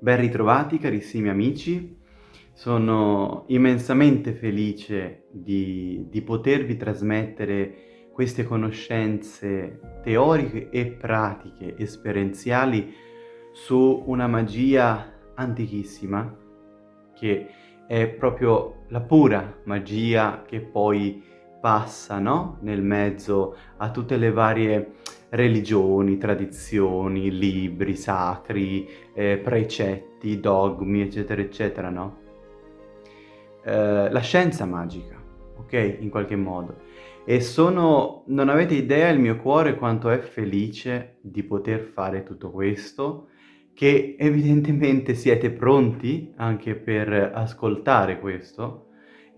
Ben ritrovati carissimi amici, sono immensamente felice di, di, potervi trasmettere queste conoscenze teoriche e pratiche, esperienziali su una magia antichissima che è proprio la pura magia che poi passa no? nel mezzo a tutte le varie religioni, tradizioni, libri sacri, eh, precetti, dogmi, eccetera, eccetera, no? Eh, la scienza magica, ok? In qualche modo. E sono, non avete idea il mio cuore quanto è felice di poter fare tutto questo, che evidentemente siete pronti anche per ascoltare questo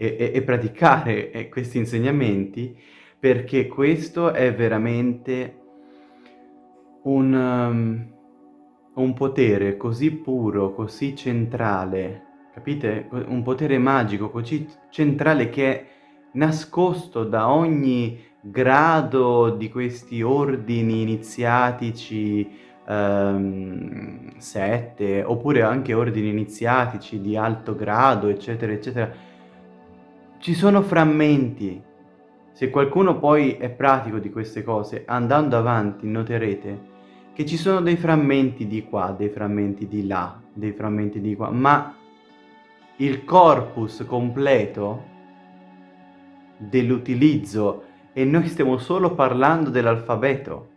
e, e, e praticare eh, questi insegnamenti, perché questo è veramente un, um, un potere così puro, così centrale, capite? Un potere magico così centrale che è nascosto da ogni grado di questi ordini iniziatici, um, sette, oppure anche ordini iniziatici di alto grado, eccetera, eccetera. Ci sono frammenti. Se qualcuno poi è pratico di queste cose, andando avanti noterete che ci sono dei frammenti di qua, dei frammenti di là, dei frammenti di qua, ma il corpus completo dell'utilizzo, e noi stiamo solo parlando dell'alfabeto,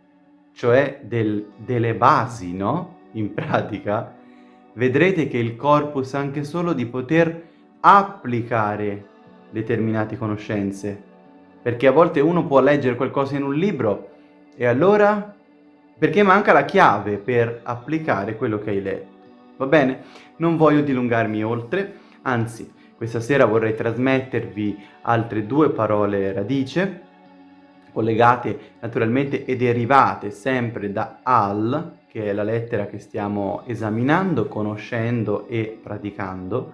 cioè del, delle basi, no? In pratica, vedrete che il corpus anche solo di poter applicare determinate conoscenze, perché a volte uno può leggere qualcosa in un libro e allora perché manca la chiave per applicare quello che hai letto. Va bene? Non voglio dilungarmi oltre, anzi, questa sera vorrei trasmettervi altre due parole radice, collegate naturalmente e derivate sempre da al, che è la lettera che stiamo esaminando, conoscendo e praticando.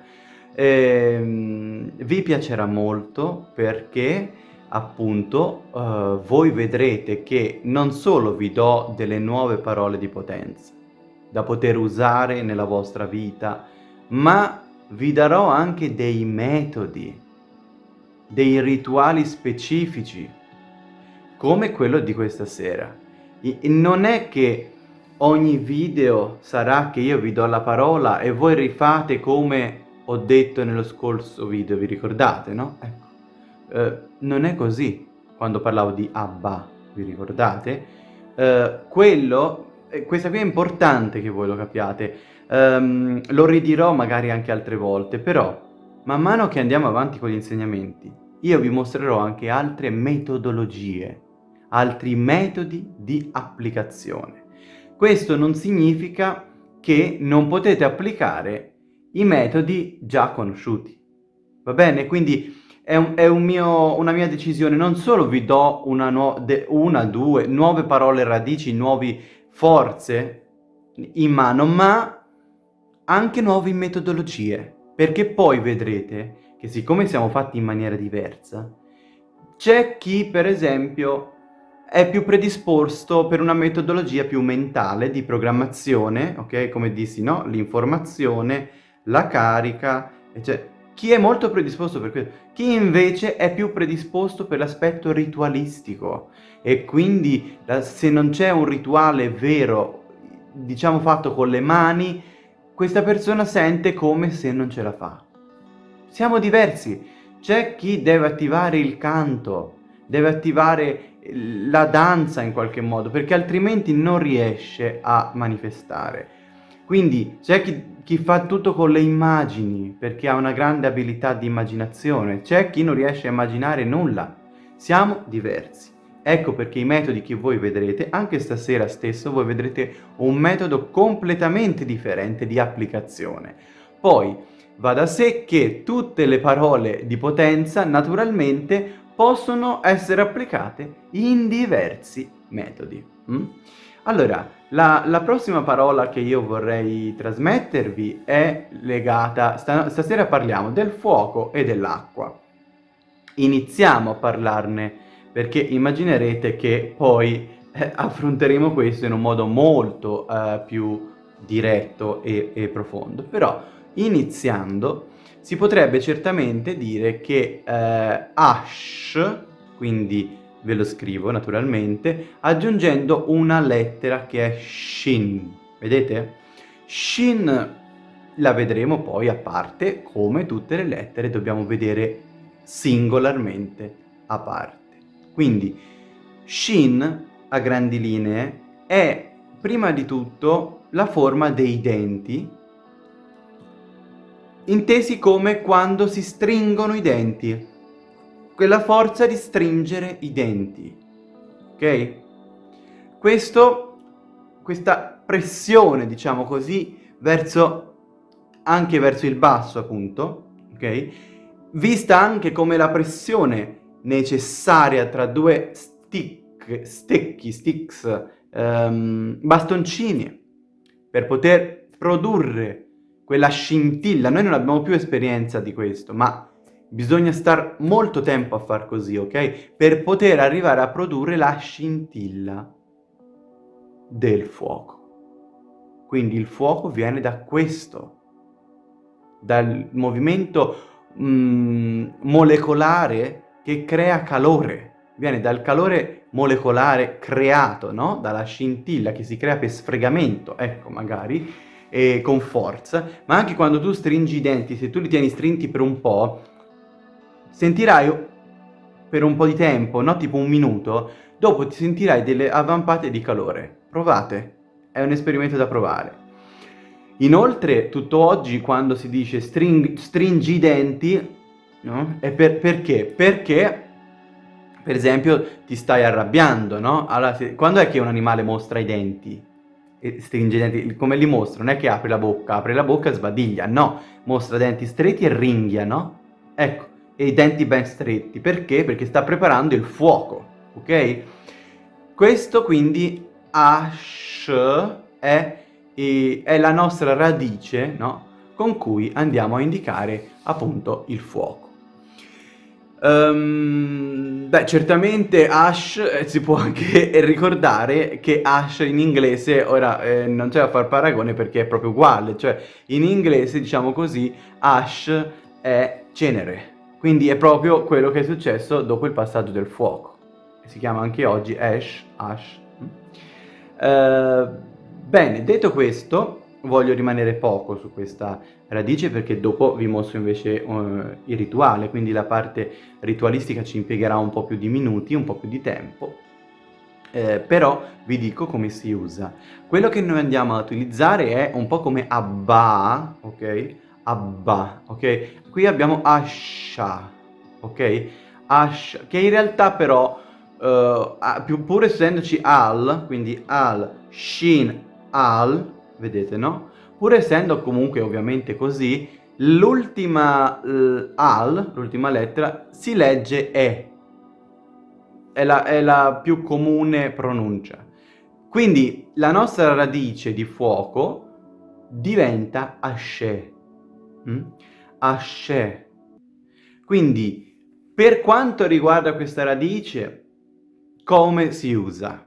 Ehm, vi piacerà molto perché appunto uh, voi vedrete che non solo vi do delle nuove parole di potenza da poter usare nella vostra vita, ma vi darò anche dei metodi, dei rituali specifici, come quello di questa sera. I non è che ogni video sarà che io vi do la parola e voi rifate come ho detto nello scorso video, vi ricordate, no? Ecco. Eh, non è così quando parlavo di Abba, vi ricordate? Eh, quello, eh, questa qui è importante che voi lo capiate, um, lo ridirò magari anche altre volte, però man mano che andiamo avanti con gli insegnamenti, io vi mostrerò anche altre metodologie, altri metodi di applicazione. Questo non significa che non potete applicare i metodi già conosciuti, va bene? Quindi è, un, è un mio, una mia decisione, non solo vi do una, una, due nuove parole radici, nuove forze in mano, ma anche nuove metodologie, perché poi vedrete che siccome siamo fatti in maniera diversa, c'è chi per esempio è più predisposto per una metodologia più mentale di programmazione, ok? Come dissi, no? L'informazione, la carica, eccetera chi è molto predisposto per questo, chi invece è più predisposto per l'aspetto ritualistico e quindi se non c'è un rituale vero, diciamo fatto con le mani, questa persona sente come se non ce la fa. Siamo diversi, c'è chi deve attivare il canto, deve attivare la danza in qualche modo, perché altrimenti non riesce a manifestare. Quindi c'è chi, chi, fa tutto con le immagini perché ha una grande abilità di immaginazione, c'è chi non riesce a immaginare nulla. Siamo diversi. Ecco perché i metodi che voi vedrete, anche stasera stesso, voi vedrete un metodo completamente differente di applicazione. Poi va da sé che tutte le parole di potenza naturalmente possono essere applicate in diversi metodi. Mm? Allora, la, la, prossima parola che io vorrei trasmettervi è legata, stasera parliamo del fuoco e dell'acqua. Iniziamo a parlarne perché immaginerete che poi eh, affronteremo questo in un modo molto eh, più diretto e, e profondo, però iniziando si potrebbe certamente dire che eh, Ash, quindi ve lo scrivo naturalmente, aggiungendo una lettera che è Shin, vedete? Shin la vedremo poi a parte, come tutte le lettere dobbiamo vedere singolarmente a parte. Quindi Shin, a grandi linee, è prima di tutto la forma dei denti, intesi come quando si stringono i denti, quella forza di stringere i denti, ok? Questo, questa pressione, diciamo così, verso, anche verso il basso appunto, ok? Vista anche come la pressione necessaria tra due stick, stecchi, sticks, um, bastoncini, per poter produrre quella scintilla. Noi non abbiamo più esperienza di questo, ma bisogna stare molto tempo a far così, ok? Per poter arrivare a produrre la scintilla del fuoco. Quindi il fuoco viene da questo, dal movimento mm, molecolare che crea calore. Viene dal calore molecolare creato, no? Dalla scintilla che si crea per sfregamento, ecco magari, e con forza, ma anche quando tu stringi i denti, se tu li tieni strinti per un po', sentirai per un po' di tempo, no? Tipo un minuto, dopo ti sentirai delle avvampate di calore. Provate, è un esperimento da provare. Inoltre, tutto oggi, quando si dice string, stringi i denti, no? È per, perché? Perché, per esempio, ti stai arrabbiando, no? Allora, se, quando è che un animale mostra i denti? E stringe i denti, come li mostra? Non è che apre la bocca, apre la bocca e sbadiglia, no, mostra denti stretti e ringhia, no? Ecco, e i denti ben stretti, perché? Perché sta preparando il fuoco, ok? Questo quindi ash è, è la nostra radice, no? Con cui andiamo a indicare appunto il fuoco. Um, beh, certamente Ash eh, si può anche ricordare che Ash in inglese, ora eh, non c'è da far paragone perché è proprio uguale, cioè in inglese diciamo così Ash è cenere, quindi è proprio quello che è successo dopo il passaggio del fuoco, si chiama anche oggi Ash, Ash. Uh, bene, detto questo, voglio rimanere poco su questa radice perché dopo vi mostro invece uh, il rituale, quindi la parte ritualistica ci impiegherà un po' più di minuti, un po' più di tempo, eh, però vi dico come si usa. Quello che noi andiamo a utilizzare è un po' come Abba, ok? Abba, ok? Qui abbiamo Asha, ok? Asha, che in realtà però, uh, pur essendoci Al, quindi Al, Shin, Al, vedete no? Pur essendo comunque ovviamente così, l'ultima al, l'ultima lettera, si legge E. È la, è la più comune pronuncia. Quindi la nostra radice di fuoco diventa Ashe. Mm? Ashe. Quindi per quanto riguarda questa radice, come si usa?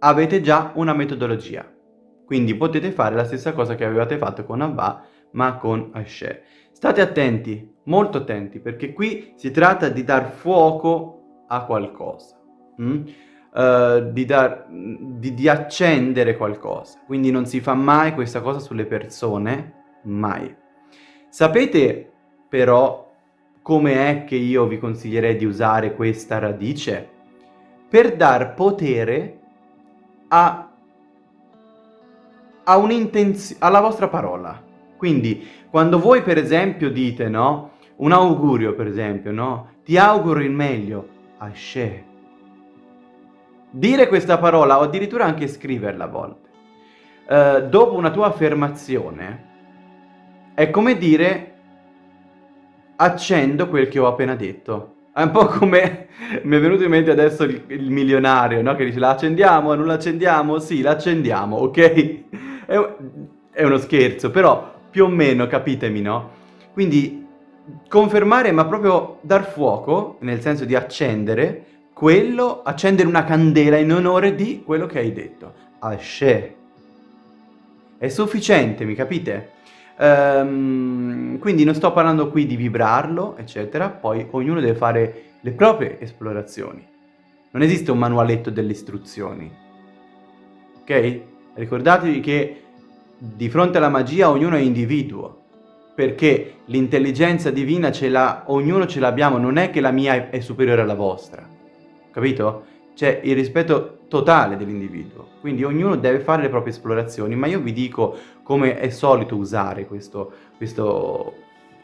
Avete già una metodologia. Quindi potete fare la stessa cosa che avevate fatto con Abba, ma con Asher. State attenti, molto attenti, perché qui si tratta di dar fuoco a qualcosa. Mm? Uh, di, dar, di, di accendere qualcosa. Quindi non si fa mai questa cosa sulle persone, mai. Sapete però come è che io vi consiglierei di usare questa radice? Per dar potere a a alla vostra parola. Quindi, quando voi per esempio dite, no? Un augurio, per esempio, no? Ti auguro il meglio, Ashe. Dire questa parola, o addirittura anche scriverla a volte, eh, dopo una tua affermazione, è come dire accendo quel che ho appena detto. È un po' come mi è venuto in mente adesso il, il milionario, no? Che dice la accendiamo, non la accendiamo? Sì, la accendiamo, ok? è, è uno scherzo, però più o meno capitemi, no? Quindi confermare, ma proprio dar fuoco, nel senso di accendere, quello, accendere una candela in onore di quello che hai detto. Ashe. È sufficiente, mi capite? Um, quindi non sto parlando qui di vibrarlo, eccetera, poi ognuno deve fare le proprie esplorazioni. Non esiste un manualetto delle istruzioni, ok? Ricordatevi che di fronte alla magia ognuno è individuo, perché l'intelligenza divina ce l'ha, ognuno ce l'abbiamo, non è che la mia è superiore alla vostra, capito? C'è il rispetto totale dell'individuo, quindi ognuno deve fare le proprie esplorazioni, ma io vi dico come è solito usare questo, questo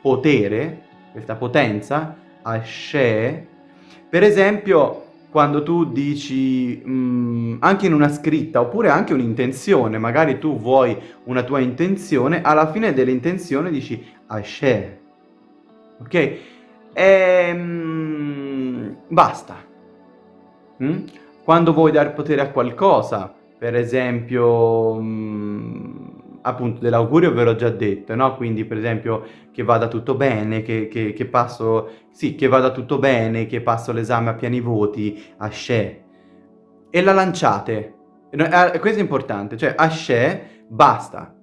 potere, questa potenza, Ashe, per esempio quando tu dici mh, mm, anche in una scritta oppure anche un'intenzione, magari tu vuoi una tua intenzione, alla fine dell'intenzione dici Ashe, ok? E, ehm, mh, basta. Mm? Quando vuoi dare potere a qualcosa, per esempio... Mh, appunto dell'augurio ve l'ho già detto, no? Quindi per esempio che vada tutto bene, che, che, che passo, sì, che vada tutto bene, che passo l'esame a pieni voti, asce. E la lanciate. Eh, questo è importante, cioè asce, basta.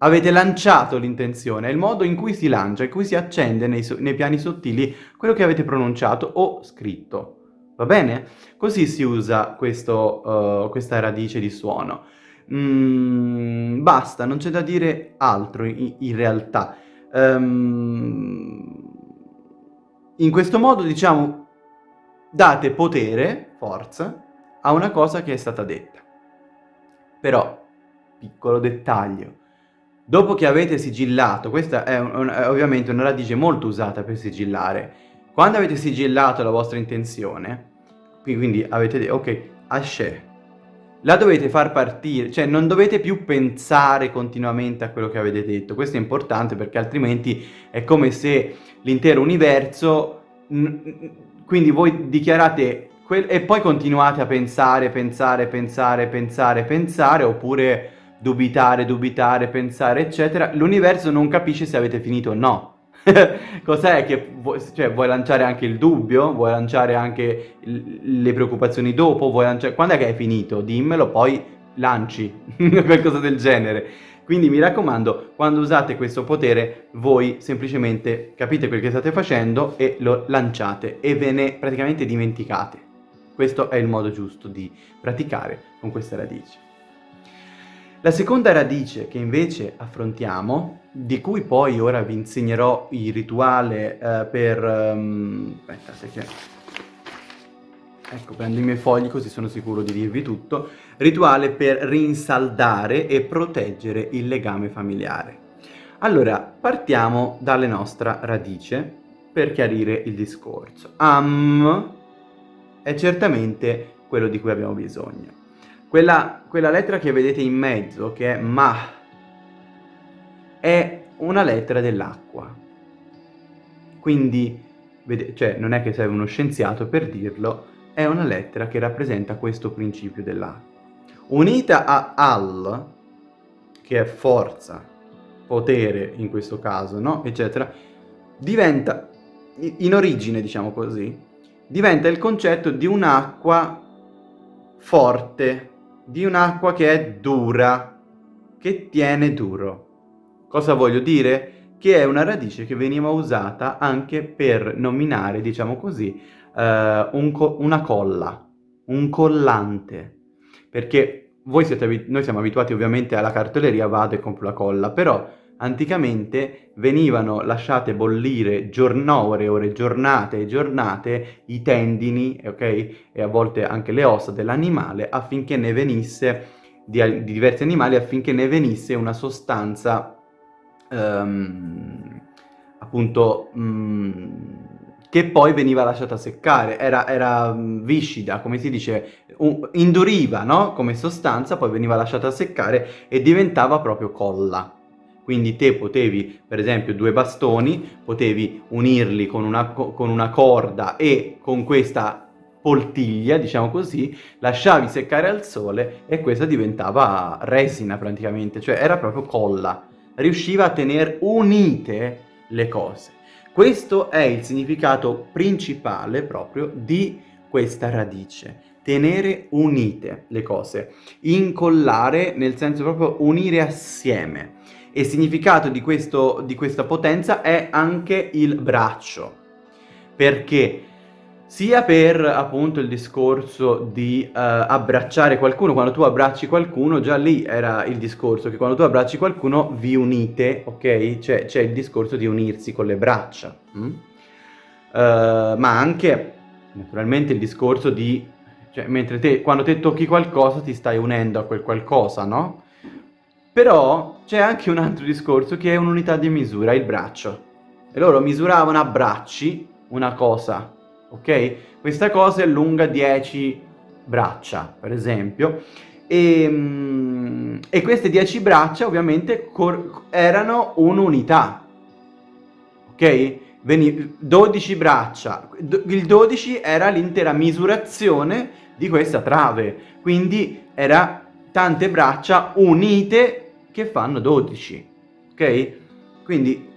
Avete lanciato l'intenzione, è il modo in cui si lancia, in cui si accende nei, nei piani sottili quello che avete pronunciato o scritto. Va bene? Così si usa questo, uh, questa radice di suono. Mm, basta, non c'è da dire altro in, in realtà. Um, in questo modo, diciamo, date potere, forza, a una cosa che è stata detta. Però, piccolo dettaglio, dopo che avete sigillato, questa è, un, è ovviamente una radice molto usata per sigillare, quando avete sigillato la vostra intenzione, quindi avete detto, ok, Ashe, la dovete far partire, cioè non dovete più pensare continuamente a quello che avete detto, questo è importante perché altrimenti è come se l'intero universo, quindi voi dichiarate e poi continuate a pensare, pensare, pensare, pensare, pensare, oppure dubitare, dubitare, pensare, eccetera, l'universo non capisce se avete finito o no. Cos'è che vuoi, cioè, vuoi lanciare anche il dubbio? Vuoi lanciare anche le preoccupazioni dopo? Vuoi lanciare... Quando è che hai finito? Dimmelo, poi lanci, qualcosa del genere. Quindi mi raccomando, quando usate questo potere, voi semplicemente capite quel che state facendo e lo lanciate e ve ne praticamente dimenticate. Questo è il modo giusto di praticare con queste radici. La seconda radice che invece affrontiamo, di cui poi ora vi insegnerò il rituale eh, per... Um, aspetta, che... Ecco, prendo i miei fogli così sono sicuro di dirvi tutto. Rituale per rinsaldare e proteggere il legame familiare. Allora, partiamo dalle nostra radice per chiarire il discorso. Am è certamente quello di cui abbiamo bisogno. Quella, quella lettera che vedete in mezzo, che è Ma, è una lettera dell'acqua. Quindi, cioè, non è che sei uno scienziato per dirlo, è una lettera che rappresenta questo principio dell'acqua. Unita a Al, che è forza, potere in questo caso, no? eccetera, diventa, in origine diciamo così, diventa il concetto di un'acqua forte, di un'acqua che è dura, che tiene duro. Cosa voglio dire? Che è una radice che veniva usata anche per nominare, diciamo così, eh, un co una colla, un collante. Perché voi siete noi siamo abituati ovviamente alla cartoleria, vado e compro la colla, però anticamente venivano lasciate bollire ore, ore, giornate e giornate i tendini, ok? E a volte anche le ossa dell'animale affinché ne venisse, di, di, diversi animali, affinché ne venisse una sostanza, um, appunto, um, che poi veniva lasciata seccare, era, era mm, viscida, come si dice, induriva, no? Come sostanza, poi veniva lasciata seccare e diventava proprio colla. Quindi te potevi, per esempio, due bastoni, potevi unirli con una, con una corda e con questa poltiglia, diciamo così, lasciavi seccare al sole e questa diventava resina praticamente, cioè era proprio colla. Riusciva a tenere unite le cose. Questo è il significato principale proprio di questa radice. Tenere unite le cose. Incollare nel senso proprio unire assieme. E il significato di, questo, di questa potenza è anche il braccio. Perché sia per appunto il discorso di uh, abbracciare qualcuno, quando tu abbracci qualcuno, già lì era il discorso che quando tu abbracci qualcuno vi unite, ok? C'è, c'è il discorso di unirsi con le braccia, mm? uh, ma anche naturalmente il discorso di, cioè mentre te, quando te tocchi qualcosa ti stai unendo a quel qualcosa, no? Però c'è anche un altro discorso che è un'unità di misura, il braccio. E loro misuravano a bracci una cosa, ok? Questa cosa è lunga 10 braccia, per esempio, e, mm, e queste 10 braccia ovviamente erano un'unità, ok? Veni 12 braccia, il 12 era l'intera misurazione di questa trave, quindi era tante braccia unite che fanno 12, ok? Quindi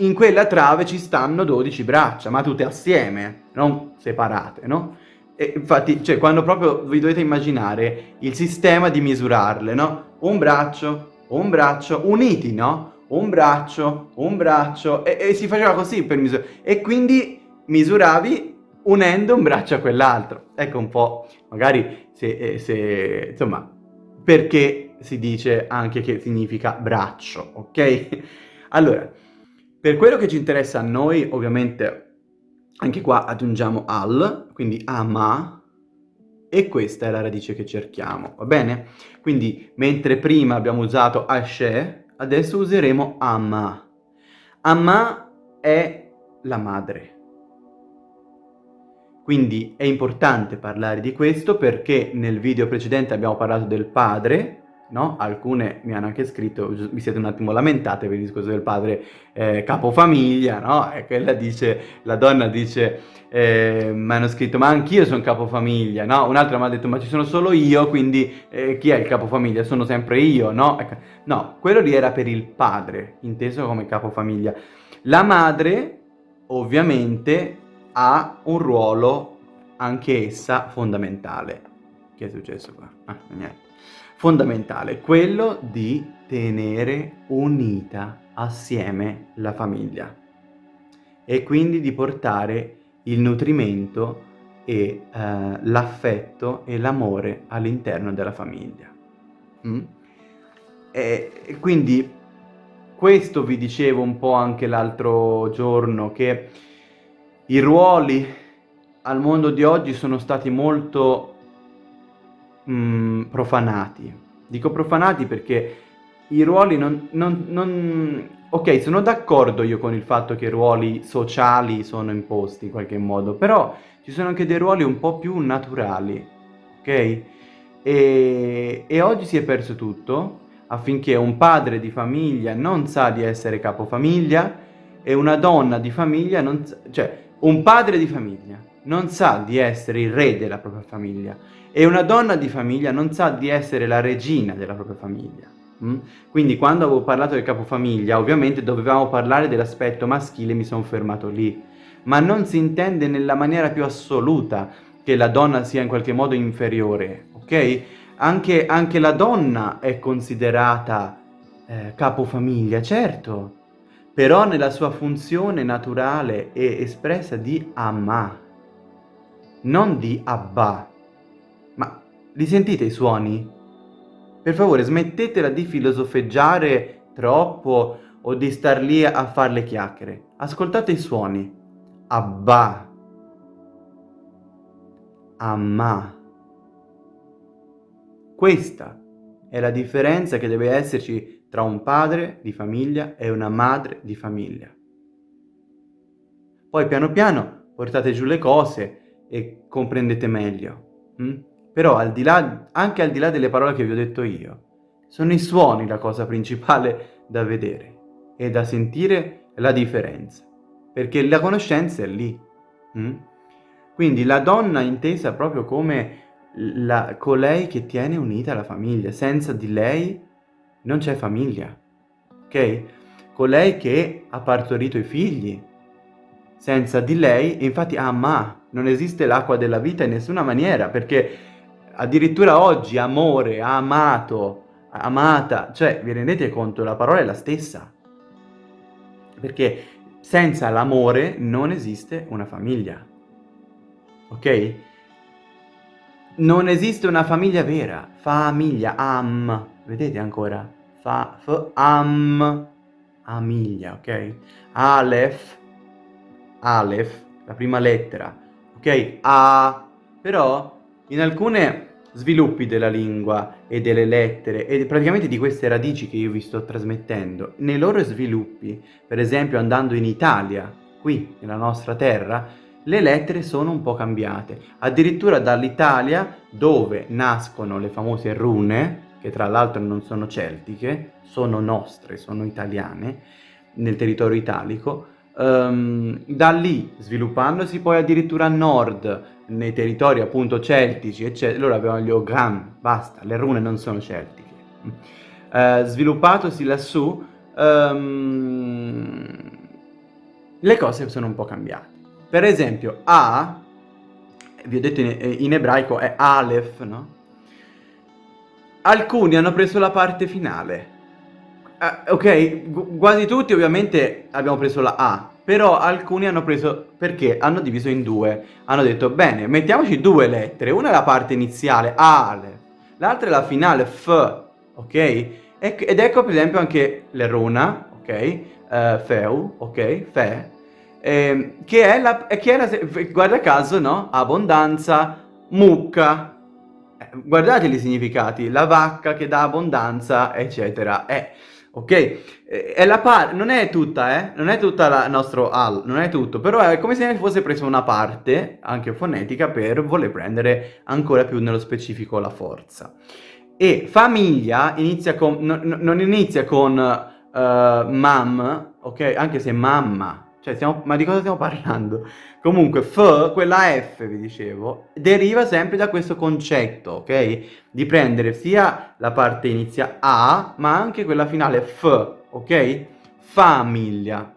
in quella trave ci stanno 12 braccia, ma tutte assieme, non separate, no? E infatti, cioè, quando proprio vi dovete immaginare il sistema di misurarle, no? Un braccio, un braccio, uniti, no? Un braccio, un braccio, e, e si faceva così per misurare. E quindi misuravi unendo un braccio a quell'altro. Ecco un po', magari se, eh, se, insomma, perché si dice anche che significa braccio, ok? Allora, per quello che ci interessa a noi, ovviamente, anche qua aggiungiamo al, quindi ama, e questa è la radice che cerchiamo, va bene? Quindi, mentre prima abbiamo usato ashe, adesso useremo ama. Ama è la madre. Quindi è importante parlare di questo perché nel video precedente abbiamo parlato del padre, no? Alcune mi hanno anche scritto, vi siete un attimo lamentate per il discorso del padre eh, capofamiglia, no? E quella dice, la donna dice, eh, mi hanno scritto, ma anch'io sono capofamiglia, no? Un'altra mi ha detto, ma ci sono solo io, quindi eh, chi è il capofamiglia? Sono sempre io, no? No, quello lì era per il padre, inteso come capofamiglia. La madre, ovviamente, ha un ruolo anche essa fondamentale. Che è successo qua? Ah, niente fondamentale, quello di tenere unita assieme la famiglia e quindi di portare il nutrimento e eh, l'affetto e l'amore all'interno della famiglia. Mm? E, e quindi questo vi dicevo un po' anche l'altro giorno, che i ruoli al mondo di oggi sono stati molto mh, mm, profanati. Dico profanati perché i ruoli non, non, non... Ok, sono d'accordo io con il fatto che i ruoli sociali sono imposti in qualche modo, però ci sono anche dei ruoli un po' più naturali, ok? E, e oggi si è perso tutto affinché un padre di famiglia non sa di essere capofamiglia e una donna di famiglia non sa, cioè un padre di famiglia non sa di essere il re della propria famiglia e una donna di famiglia non sa di essere la regina della propria famiglia. Mm? Quindi quando avevo parlato del capofamiglia, ovviamente dovevamo parlare dell'aspetto maschile, mi sono fermato lì. Ma non si intende nella maniera più assoluta che la donna sia in qualche modo inferiore, ok? Anche, anche la donna è considerata eh, capofamiglia, certo, però nella sua funzione naturale e espressa di Amma, non di Abba. Li sentite i suoni? Per favore smettetela di filosofeggiare troppo o di star lì a fare le chiacchiere. Ascoltate i suoni. Abba. Amma. Questa è la differenza che deve esserci tra un padre di famiglia e una madre di famiglia. Poi piano piano portate giù le cose e comprendete meglio. Hm? Però al di là, anche al di là delle parole che vi ho detto io, sono i suoni la cosa principale da vedere e da sentire la differenza, perché la conoscenza è lì. Hm? Quindi la donna intesa proprio come la, colei che tiene unita la famiglia, senza di lei non c'è famiglia, ok? Colei che ha partorito i figli, senza di lei, infatti Amma, non esiste l'acqua della vita in nessuna maniera, perché addirittura oggi amore, amato, amata, cioè vi rendete conto, la parola è la stessa. Perché senza l'amore non esiste una famiglia. Ok? Non esiste una famiglia vera. Famiglia, am. Vedete ancora? Fa, f, am. Amiglia, ok? Aleph. Aleph, la prima lettera. Ok? A. Però in alcune sviluppi della lingua e delle lettere e praticamente di queste radici che io vi sto trasmettendo, nei loro sviluppi, per esempio andando in Italia, qui nella nostra terra, le lettere sono un po' cambiate. Addirittura dall'Italia, dove nascono le famose rune, che tra l'altro non sono celtiche, sono nostre, sono italiane, nel territorio italico, um, da lì sviluppandosi poi addirittura a nord, nei territori appunto celtici, eccetera, loro avevano gli Ogham, basta, le rune non sono celtiche. Uh, sviluppatosi lassù, um, le cose sono un po' cambiate. Per esempio, A, vi ho detto in, in ebraico è Aleph, no? Alcuni hanno preso la parte finale. Uh, ok, quasi tutti ovviamente abbiamo preso la A, però alcuni hanno preso, perché hanno diviso in due, hanno detto bene, mettiamoci due lettere, una è la parte iniziale, Ale, l'altra è la finale, F, ok? ed ecco per esempio anche l'eruna, ok? Uh, feu, ok? Fe, eh, che è la, che è la, guarda caso, no? Abbondanza, mucca, eh, guardate i significati, la vacca che dà abbondanza, eccetera. Eh, ok? Eh, è la non è tutta, eh? Non è tutta la nostro al, non è tutto, però è come se fosse preso una parte, anche fonetica, per voler prendere ancora più nello specifico la forza. E famiglia inizia con, no, non inizia con uh, mam, ok? Anche se mamma, cioè, stiamo, ma di cosa stiamo parlando? Comunque, f, quella F, vi dicevo, deriva sempre da questo concetto, ok? Di prendere sia la parte inizia A, ma anche quella finale F, ok? Famiglia.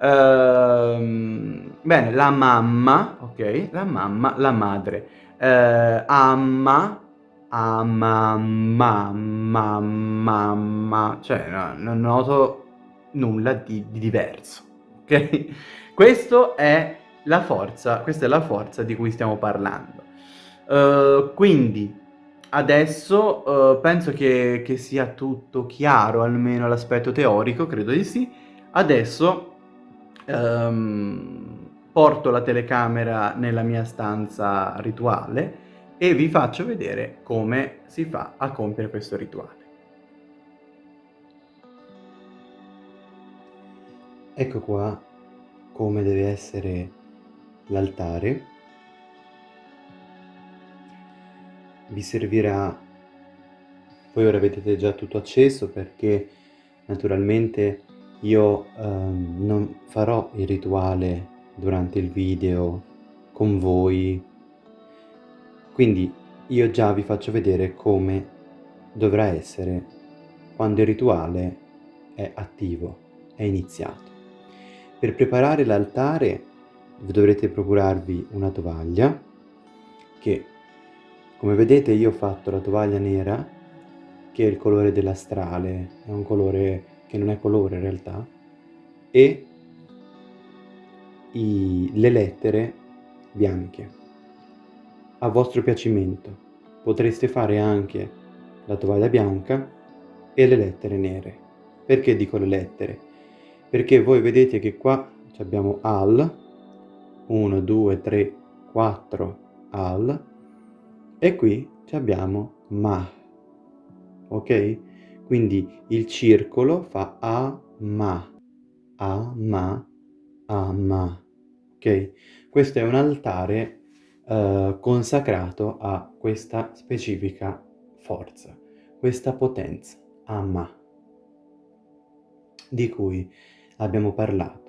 Ehm, bene, la mamma, ok? La mamma, la madre. Ehm, amma, amma, mamma, mamma. Cioè, no, non noto nulla di, di diverso, ok? Questo è la forza, questa è la forza di cui stiamo parlando. Uh, quindi adesso uh, penso che, che, sia tutto chiaro, almeno l'aspetto teorico, credo di sì. Adesso um, porto la telecamera nella mia stanza rituale e vi faccio vedere come si fa a compiere questo rituale. Ecco qua come deve essere l'altare vi servirà voi ora vedete già tutto acceso perché naturalmente io ehm, non farò il rituale durante il video con voi quindi io già vi faccio vedere come dovrà essere quando il rituale è attivo, è iniziato. Per preparare l'altare dovrete procurarvi una tovaglia che come vedete io ho fatto la tovaglia nera che è il colore dell'astrale. È un colore che non è colore in realtà. E i, le lettere bianche. A vostro piacimento potreste fare anche la tovaglia bianca e le lettere nere. Perché dico le lettere perché voi vedete che qua abbiamo al 1, 2, 3, 4 al e qui abbiamo ma, ok? Quindi il circolo fa a ma, a ma, a ma, ok? Questo è un altare uh, consacrato a questa specifica forza, questa potenza, a ma, di cui abbiamo parlato.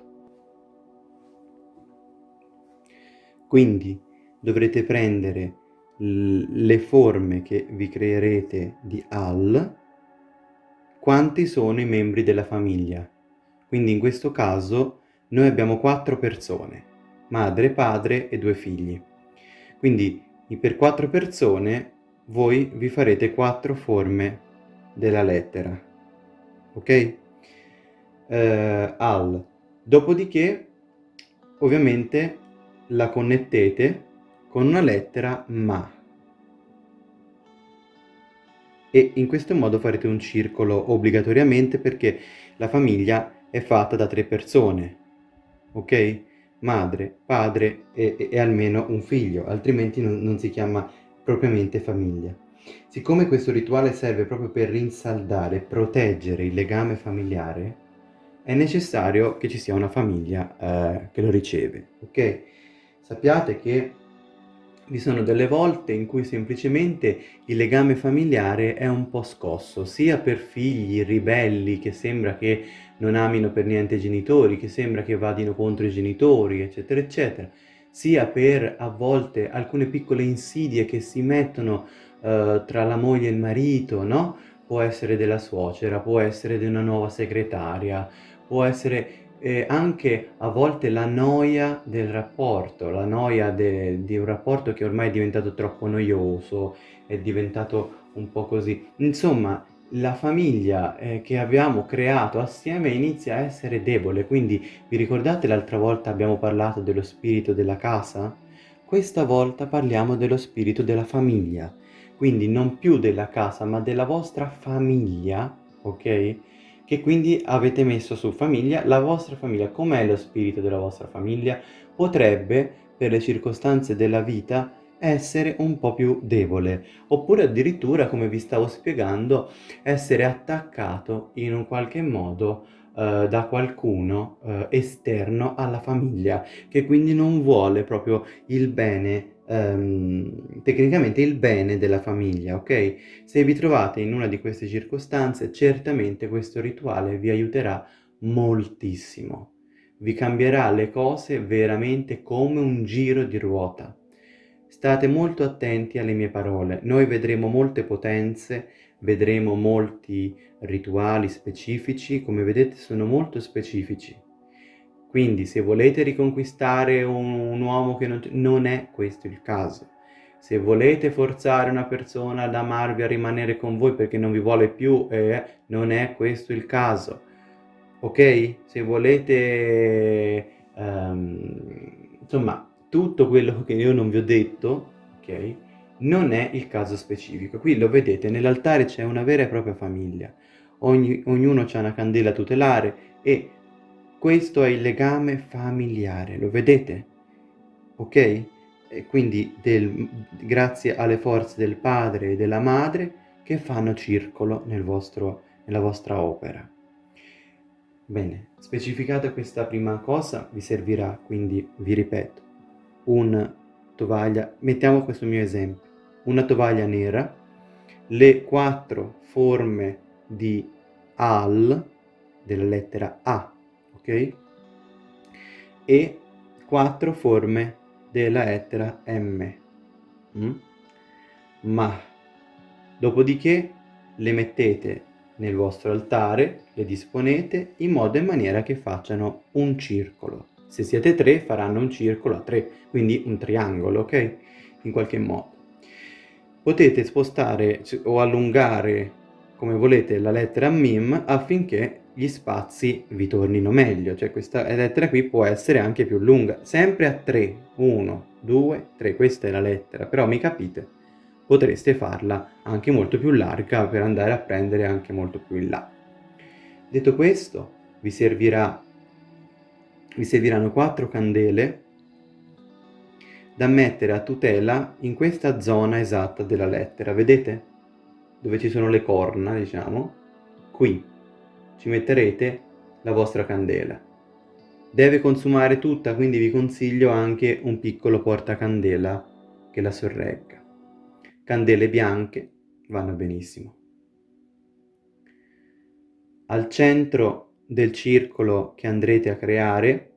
Quindi dovrete prendere le forme che vi creerete di al, quanti sono i membri della famiglia. Quindi in questo caso noi abbiamo quattro persone, madre, padre e due figli. Quindi per quattro persone voi vi farete quattro forme della lettera, ok? Eh, al. Dopodiché, ovviamente, la connettete con una lettera ma. E in questo modo farete un circolo obbligatoriamente perché la famiglia è fatta da tre persone, ok? Madre, padre e, e almeno un figlio, altrimenti non, non si chiama propriamente famiglia. Siccome questo rituale serve proprio per rinsaldare e proteggere il legame familiare, è necessario che ci sia una famiglia eh, che lo riceve, ok? Sappiate che vi sono delle volte in cui semplicemente il legame familiare è un po' scosso, sia per figli ribelli che sembra che non amino per niente i genitori, che sembra che vadino contro i genitori, eccetera, eccetera, sia per a volte alcune piccole insidie che si mettono uh, tra la moglie e il marito, no? Può essere della suocera, può essere di una nuova segretaria, può essere eh, anche a volte la noia del rapporto, la noia di un rapporto che ormai è diventato troppo noioso, è diventato un po' così. Insomma, la famiglia eh, che abbiamo creato assieme inizia a essere debole, quindi vi ricordate l'altra volta abbiamo parlato dello spirito della casa? Questa volta parliamo dello spirito della famiglia, quindi non più della casa ma della vostra famiglia, ok? Che quindi avete messo su famiglia, la vostra famiglia, com'è lo spirito della vostra famiglia? Potrebbe, per le circostanze della vita, essere un po' più debole, oppure addirittura, come vi stavo spiegando, essere attaccato in un qualche modo eh, da qualcuno eh, esterno alla famiglia, che quindi non vuole proprio il bene ehm, tecnicamente il bene della famiglia, ok? Se vi trovate in una di queste circostanze, certamente questo rituale vi aiuterà moltissimo. Vi cambierà le cose veramente come un giro di ruota. State molto attenti alle mie parole. Noi vedremo molte potenze, vedremo molti rituali specifici, come vedete sono molto specifici quindi se volete riconquistare un, un uomo che non, non è questo il caso. Se volete forzare una persona ad amarvi, a rimanere con voi perché non vi vuole più, eh, non è questo il caso. Ok? Se volete... Um, insomma, tutto quello che io non vi ho detto, ok? Non è il caso specifico. Qui lo vedete, nell'altare c'è una vera e propria famiglia. Ogni, ognuno ha una candela tutelare e questo è il legame familiare, lo vedete? Ok? E quindi del, grazie alle forze del padre e della madre che fanno circolo nel vostro, nella vostra opera. Bene, specificata questa prima cosa vi servirà, quindi vi ripeto, una tovaglia, mettiamo questo mio esempio, una tovaglia nera, le quattro forme di al, della lettera A, ok? E quattro forme della lettera M. Mm? Ma dopodiché le mettete nel vostro altare, le disponete in modo e maniera che facciano un circolo. Se siete tre faranno un circolo a tre, quindi un triangolo, ok? In qualche modo. Potete spostare o allungare come volete la lettera MIM affinché gli spazi vi tornino meglio, cioè questa lettera qui può essere anche più lunga, sempre a 3, 1, 2, 3, questa è la lettera, però mi capite? Potreste farla anche molto più larga per andare a prendere anche molto più in là. Detto questo, vi, servirà, vi serviranno 4 candele da mettere a tutela in questa zona esatta della lettera, vedete? Dove ci sono le corna, diciamo, qui ci metterete la vostra candela. Deve consumare tutta, quindi vi consiglio anche un piccolo portacandela che la sorregga. Candele bianche vanno benissimo. Al centro del circolo che andrete a creare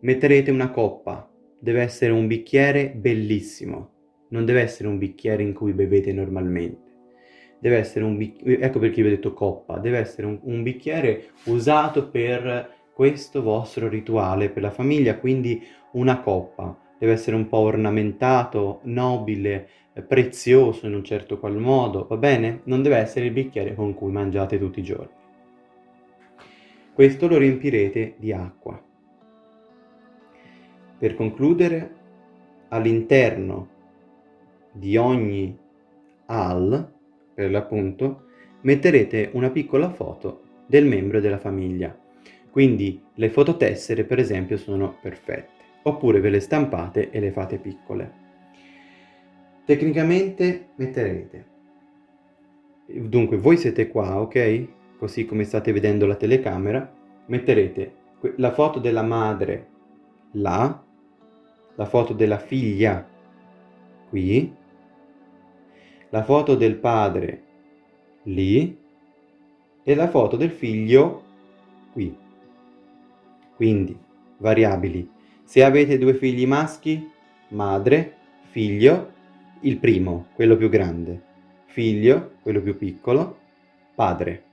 metterete una coppa. Deve essere un bicchiere bellissimo, non deve essere un bicchiere in cui bevete normalmente deve essere un bicchiere, ecco perché vi ho detto coppa, deve essere un, un bicchiere usato per questo vostro rituale, per la famiglia, quindi una coppa, deve essere un po' ornamentato, nobile, prezioso in un certo qual modo, va bene? Non deve essere il bicchiere con cui mangiate tutti i giorni. Questo lo riempirete di acqua. Per concludere, all'interno di ogni al, per l'appunto, metterete una piccola foto del membro della famiglia. Quindi le fototessere, per esempio, sono perfette. Oppure ve le stampate e le fate piccole. Tecnicamente metterete, dunque voi siete qua, ok? Così come state vedendo la telecamera, metterete la foto della madre là, la foto della figlia qui, la foto del padre lì e la foto del figlio qui. Quindi, variabili. Se avete due figli maschi, madre, figlio, il primo, quello più grande, figlio, quello più piccolo, padre.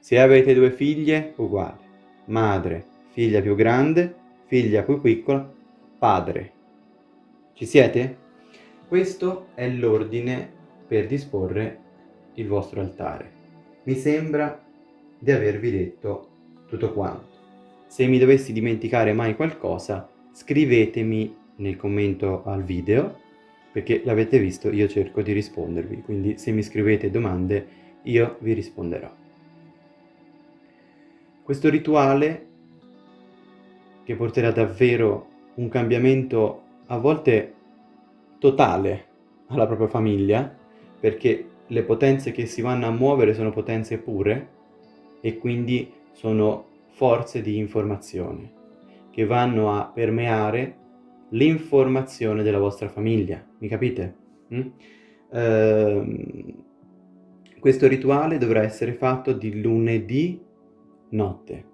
Se avete due figlie, uguale, madre, figlia più grande, figlia più piccola, padre. Ci siete? Questo è l'ordine per disporre il vostro altare. Mi sembra di avervi detto tutto quanto. Se mi dovessi dimenticare mai qualcosa, scrivetemi nel commento al video perché l'avete visto io cerco di rispondervi, quindi se mi scrivete domande io vi risponderò. Questo rituale che porterà davvero un cambiamento a volte totale alla propria famiglia, perché le potenze che si vanno a muovere sono potenze pure e quindi sono forze di informazione che vanno a permeare l'informazione della vostra famiglia, mi capite? Mm? Uh, questo rituale dovrà essere fatto di lunedì notte,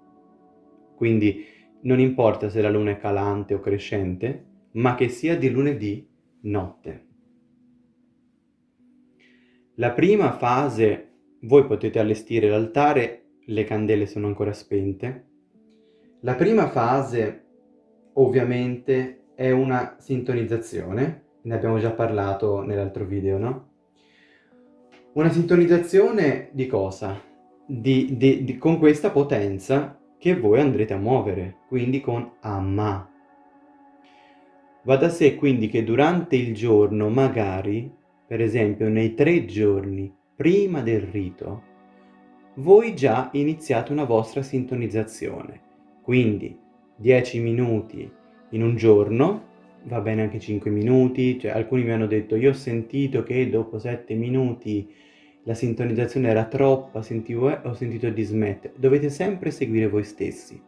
quindi non importa se la luna è calante o crescente, ma che sia di lunedì notte. La prima fase, voi potete allestire l'altare, le candele sono ancora spente. La prima fase, ovviamente, è una sintonizzazione, ne abbiamo già parlato nell'altro video, no? Una sintonizzazione di cosa? Di, di, di, con questa potenza che voi andrete a muovere, quindi con Amma. Va da sé quindi che durante il giorno, magari, per esempio nei tre giorni prima del rito, voi già iniziate una vostra sintonizzazione. Quindi 10 minuti in un giorno, va bene anche 5 minuti, cioè alcuni mi hanno detto io ho sentito che dopo 7 minuti la sintonizzazione era troppa, sentivo, eh, ho sentito di smettere. Dovete sempre seguire voi stessi.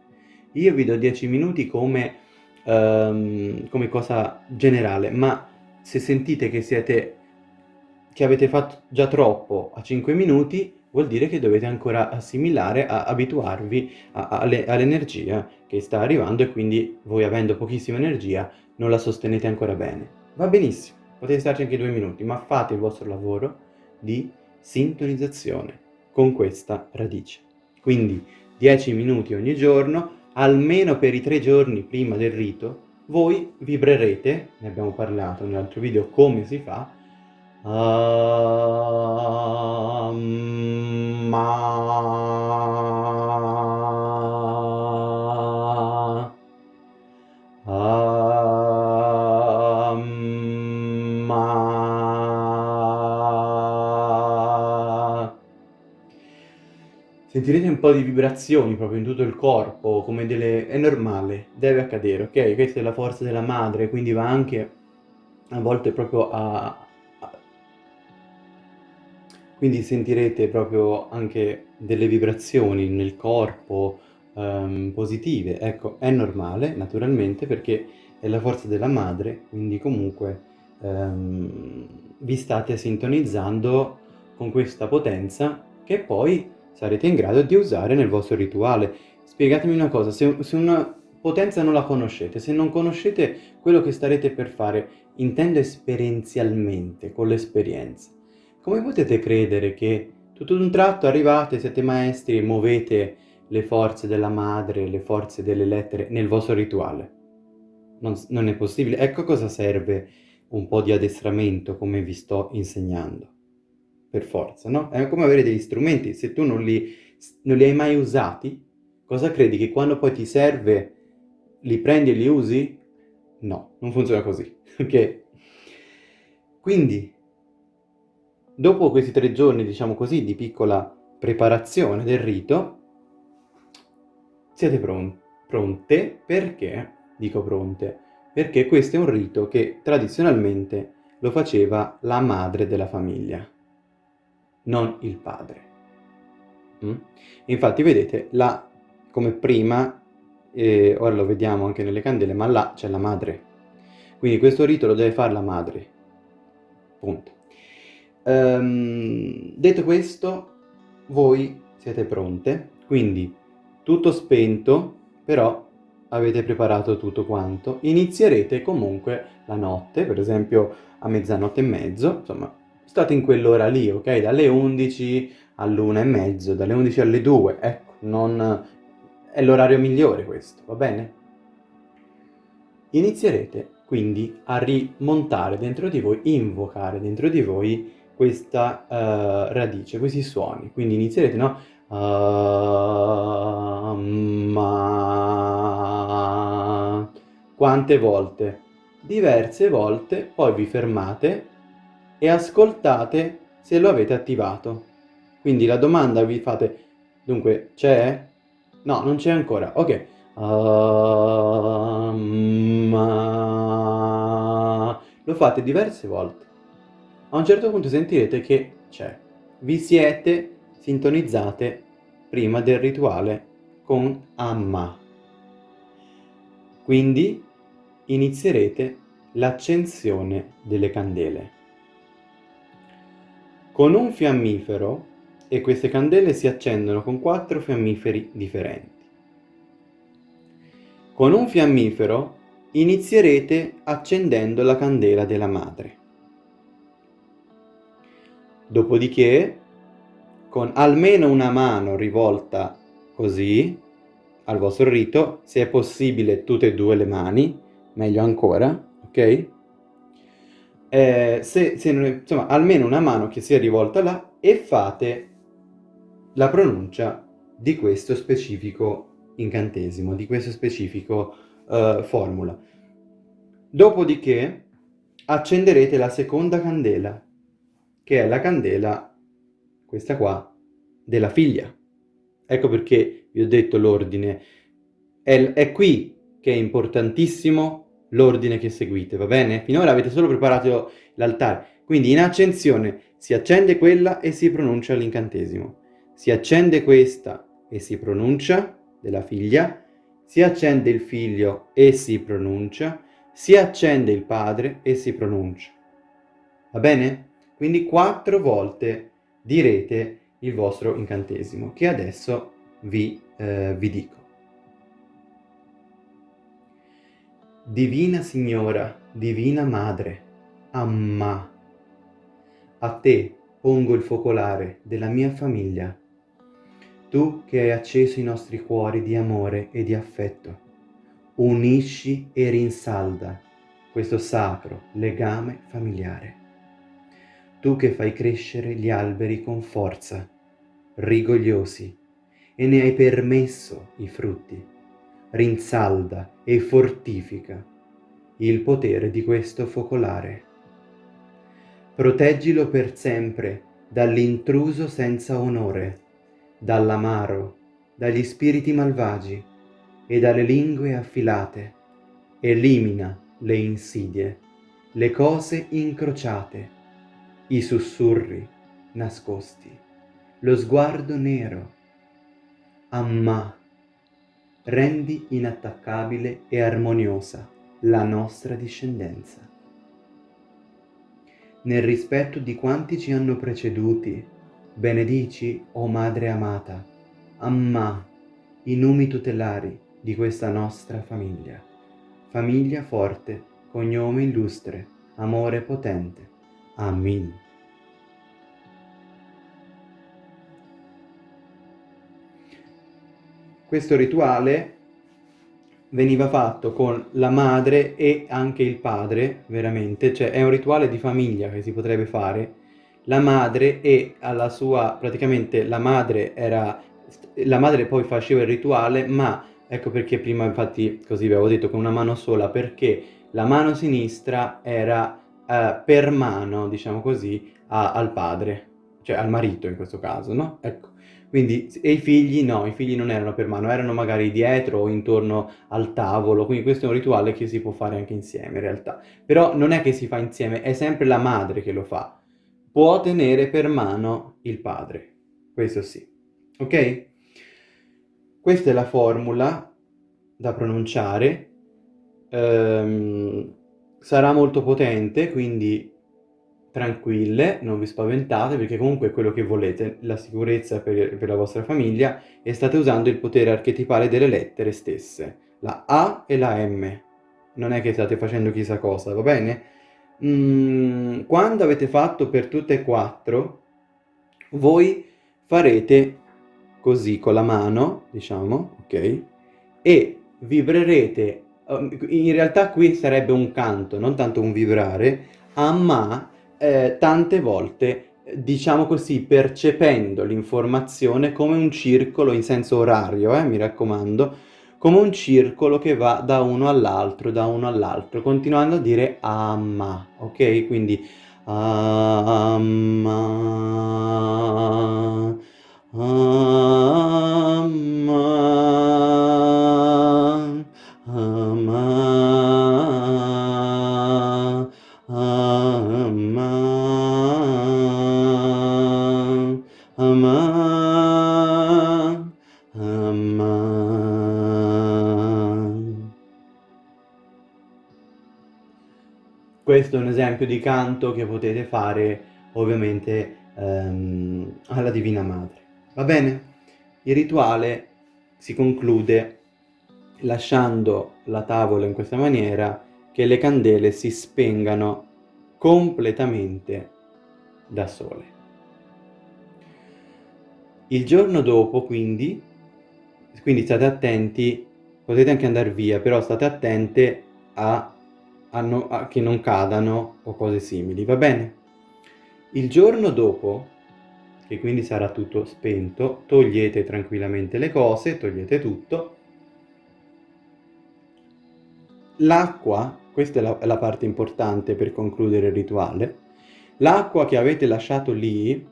Io vi do 10 minuti come, um, come cosa generale, ma se sentite che siete che avete fatto già troppo a 5 minuti, vuol dire che dovete ancora assimilare, a, abituarvi all'energia che sta arrivando e quindi voi avendo pochissima energia non la sostenete ancora bene. Va benissimo, potete starci anche due minuti, ma fate il vostro lavoro di sintonizzazione con questa radice. Quindi 10 minuti ogni giorno, almeno per i tre giorni prima del rito, voi vibrerete, ne abbiamo parlato nell'altro video come si fa, Amma. Sentirete un po' di vibrazioni proprio in tutto il corpo, come delle... è normale, deve accadere, ok? Questa è la forza della madre, quindi va anche a volte proprio a, quindi sentirete proprio anche delle vibrazioni nel corpo um, positive. Ecco, è normale, naturalmente, perché è la forza della madre, quindi comunque um, vi state sintonizzando con questa potenza che poi sarete in grado di usare nel vostro rituale. Spiegatemi una cosa, se, se una potenza non la conoscete, se non conoscete quello che starete per fare, intendo esperienzialmente, con l'esperienza, come potete credere che tutto d'un tratto arrivate, siete maestri e muovete le forze della madre, le forze delle lettere nel vostro rituale? non, non è possibile. Ecco cosa serve un po' di addestramento come vi sto insegnando. Per forza, no? È come avere degli strumenti, se tu non li, non li hai mai usati, cosa credi che quando poi ti serve li prendi e li usi? No, non funziona così, ok? Quindi, dopo questi tre giorni, diciamo così, di piccola preparazione del rito, siete pron pronte perché, dico pronte, perché questo è un rito che tradizionalmente lo faceva la madre della famiglia, non il padre. Mm? Infatti vedete, là come prima, eh, ora lo vediamo anche nelle candele, ma là c'è la madre. Quindi questo rito lo deve fare la madre. Punto. Um, detto questo, voi siete pronte, quindi tutto spento, però avete preparato tutto quanto. Inizierete comunque la notte, per esempio a mezzanotte e mezzo, insomma, state in quell'ora lì, ok? Dalle 11 all'una e mezzo, dalle 11 alle 2, ecco, non... è l'orario migliore questo, va bene? Inizierete quindi a rimontare dentro di voi, invocare dentro di voi questa uh, radice, questi suoni. Quindi inizierete, no? Uh, ma... Quante volte? Diverse volte, poi vi fermate e ascoltate se lo avete attivato. Quindi la domanda vi fate, dunque, c'è? No, non c'è ancora. Ok. Ma... Lo fate diverse volte. A un certo punto sentirete che c'è. Vi siete sintonizzate prima del rituale con Amma. Quindi inizierete l'accensione delle candele. Con un fiammifero e queste candele si accendono con quattro fiammiferi differenti. Con un fiammifero inizierete accendendo la candela della madre. Dopodiché, con almeno una mano rivolta così al vostro rito, se è possibile tutte e due le mani, meglio ancora, ok? Eh, se, se è, insomma, almeno una mano che sia rivolta là e fate la pronuncia di questo specifico incantesimo, di questo specifico uh, formula. Dopodiché accenderete la seconda candela, che è la candela, questa qua, della figlia. Ecco perché vi ho detto l'ordine. È, è qui che è importantissimo l'ordine che seguite, va bene? Finora avete solo preparato l'altare. Quindi in accensione si accende quella e si pronuncia l'incantesimo. Si accende questa e si pronuncia della figlia, si accende il figlio e si pronuncia, si accende il padre e si pronuncia. Va bene? Quindi quattro volte direte il vostro incantesimo, che adesso vi, eh, vi dico. Divina Signora, Divina Madre, Amma, a te pongo il focolare della mia famiglia. Tu che hai acceso i nostri cuori di amore e di affetto, unisci e rinsalda questo sacro legame familiare. Tu che fai crescere gli alberi con forza, rigogliosi, e ne hai permesso i frutti, rinsalda e fortifica il potere di questo focolare. Proteggilo per sempre dall'intruso senza onore, dall'amaro, dagli spiriti malvagi e dalle lingue affilate. Elimina le insidie, le cose incrociate, i sussurri nascosti, lo sguardo nero. Amma, rendi inattaccabile e armoniosa la nostra discendenza. Nel rispetto di quanti ci hanno preceduti Benedici, o Madre amata, Amma, i numi tutelari di questa nostra famiglia. Famiglia forte, cognome illustre, amore potente. Amin. Questo rituale veniva fatto con la madre e anche il padre, veramente, cioè è un rituale di famiglia che si potrebbe fare, la madre e alla sua, praticamente la madre era, la madre poi faceva il rituale, ma ecco perché prima infatti così vi avevo detto con una mano sola, perché la mano sinistra era eh, per mano, diciamo così, a, al padre, cioè al marito in questo caso, no? Ecco. Quindi, e i figli no, i figli non erano per mano, erano magari dietro o intorno al tavolo, quindi questo è un rituale che si può fare anche insieme in realtà. Però non è che si fa insieme, è sempre la madre che lo fa. Può tenere per mano il padre, questo sì. Ok? Questa è la formula da pronunciare. Um, sarà molto potente, quindi tranquille, non vi spaventate perché comunque è quello che volete, la sicurezza per, per, la vostra famiglia e state usando il potere archetipale delle lettere stesse, la A e la M. Non è che state facendo chissà cosa, va bene? Mm, quando avete fatto per tutte e quattro, voi farete così con la mano, diciamo, ok? E vibrerete, um, in realtà qui sarebbe un canto, non tanto un vibrare, a ma eh, tante volte, diciamo così, percependo l'informazione come un circolo in senso orario, eh, mi raccomando, come un circolo che va da uno all'altro, da uno all'altro, continuando a dire amma, ok? Quindi amma, amma, Questo è un esempio di canto che potete fare ovviamente ehm, alla Divina Madre. Va bene? Il rituale si conclude lasciando la tavola in questa maniera che le candele si spengano completamente da sole. Il giorno dopo, quindi, quindi state attenti, potete anche andare via, però state attente a, a, che non cadano o cose simili, va bene? Il giorno dopo, che quindi sarà tutto spento, togliete tranquillamente le cose, togliete tutto. L'acqua questa è la, la parte importante per concludere il rituale, l'acqua che avete lasciato lì,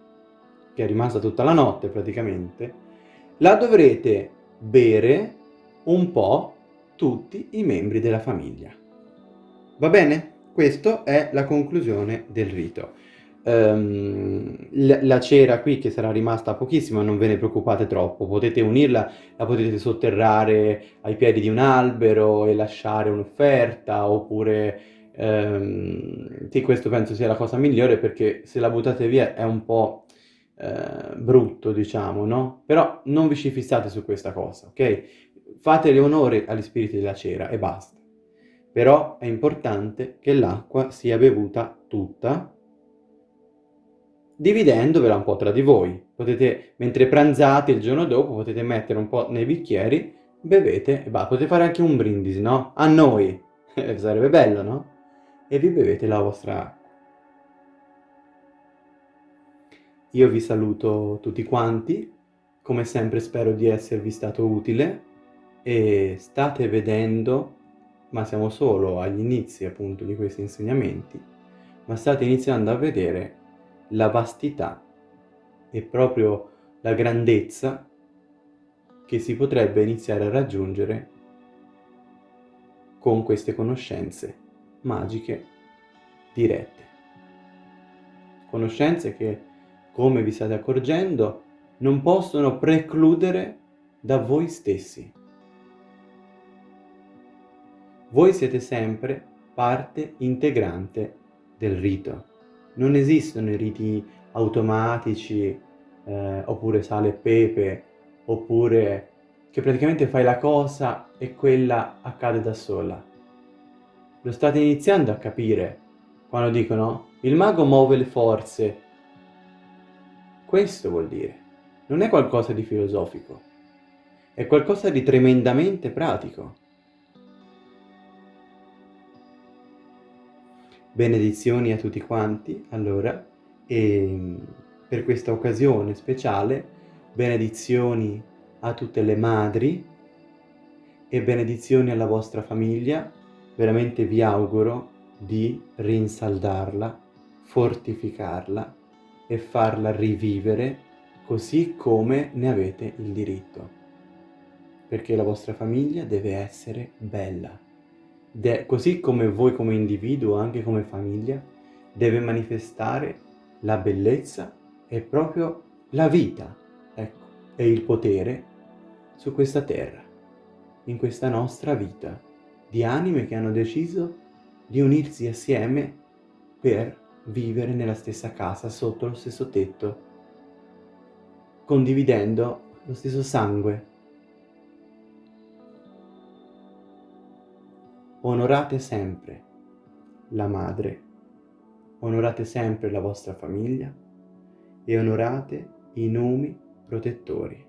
che è rimasta tutta la notte praticamente, la dovrete bere un po' tutti i membri della famiglia. Va bene? Questa è la conclusione del rito um, la cera qui che sarà rimasta pochissima, non ve ne preoccupate troppo, potete unirla, la potete sotterrare ai piedi di un albero e lasciare un'offerta, oppure... Um, sì, questo penso sia la cosa migliore perché se la buttate via è un po' eh, brutto, diciamo, no? Però non vi ci fissate su questa cosa, ok? Fate onore agli spiriti della cera e basta. Però è importante che l'acqua sia bevuta tutta dividendovela un po' tra di voi. Potete, mentre pranzate il giorno dopo, potete mettere un po' nei bicchieri, bevete e bah, potete fare anche un brindisi, no? A noi! Sarebbe bello, no? E vi bevete la vostra acqua. Io vi saluto tutti quanti, come sempre spero di esservi stato utile e state vedendo, ma siamo solo agli inizi appunto di questi insegnamenti, ma state iniziando a vedere la vastità e proprio la grandezza che si potrebbe iniziare a raggiungere con queste conoscenze magiche dirette. Conoscenze che, come vi state accorgendo, non possono precludere da voi stessi. Voi siete sempre parte integrante del rito non esistono i riti automatici eh, oppure sale e pepe oppure che praticamente fai la cosa e quella accade da sola. Lo state iniziando a capire quando dicono il mago muove le forze. Questo vuol dire. Non è qualcosa di filosofico. È qualcosa di tremendamente pratico. Benedizioni a tutti quanti, allora, e per questa occasione speciale, benedizioni a tutte le madri e benedizioni alla vostra famiglia. Veramente vi auguro di rinsaldarla, fortificarla e farla rivivere così come ne avete il diritto. Perché la vostra famiglia deve essere bella. De così come voi come individuo, anche come famiglia, deve manifestare la bellezza e proprio la vita, ecco, e il potere su questa terra, in questa nostra vita, di anime che hanno deciso di unirsi assieme per vivere nella stessa casa, sotto lo stesso tetto, condividendo lo stesso sangue. Onorate sempre la madre, onorate sempre la vostra famiglia e onorate i nomi protettori.